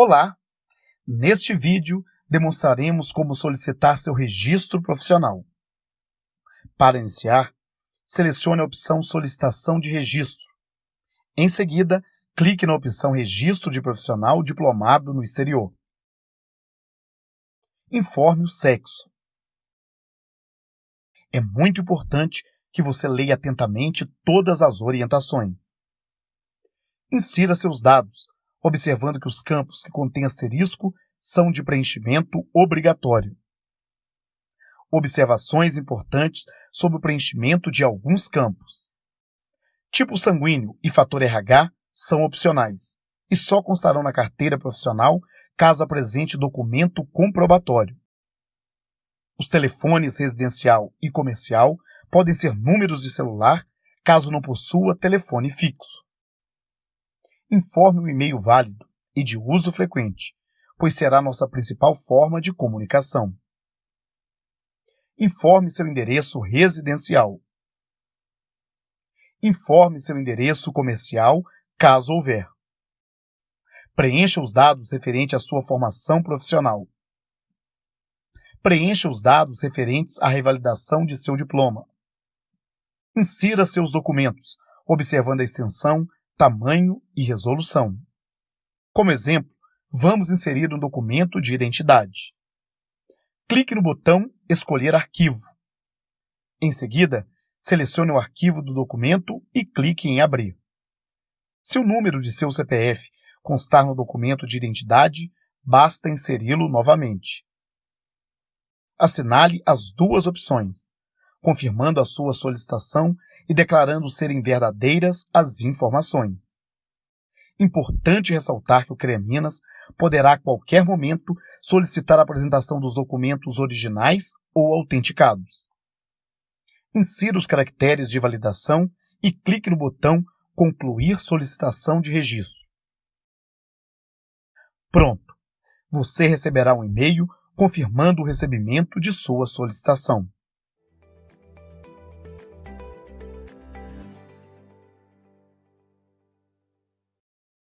Olá! Neste vídeo, demonstraremos como solicitar seu registro profissional. Para iniciar, selecione a opção Solicitação de Registro. Em seguida, clique na opção Registro de Profissional Diplomado no Exterior. Informe o sexo. É muito importante que você leia atentamente todas as orientações. Insira seus dados, observando que os campos que contêm asterisco são de preenchimento obrigatório. Observações importantes sobre o preenchimento de alguns campos. Tipo sanguíneo e fator RH são opcionais e só constarão na carteira profissional caso apresente documento comprobatório. Os telefones residencial e comercial podem ser números de celular caso não possua telefone fixo informe o e-mail válido e de uso frequente, pois será nossa principal forma de comunicação. Informe seu endereço residencial. Informe seu endereço comercial, caso houver. Preencha os dados referentes à sua formação profissional. Preencha os dados referentes à revalidação de seu diploma. Insira seus documentos, observando a extensão, tamanho e resolução. Como exemplo, vamos inserir um documento de identidade. Clique no botão Escolher arquivo. Em seguida, selecione o arquivo do documento e clique em Abrir. Se o número de seu CPF constar no documento de identidade, basta inseri-lo novamente. Assinale as duas opções, confirmando a sua solicitação e declarando serem verdadeiras as informações. Importante ressaltar que o CREMinas poderá a qualquer momento solicitar a apresentação dos documentos originais ou autenticados. Insira os caracteres de validação e clique no botão Concluir solicitação de registro. Pronto! Você receberá um e-mail confirmando o recebimento de sua solicitação.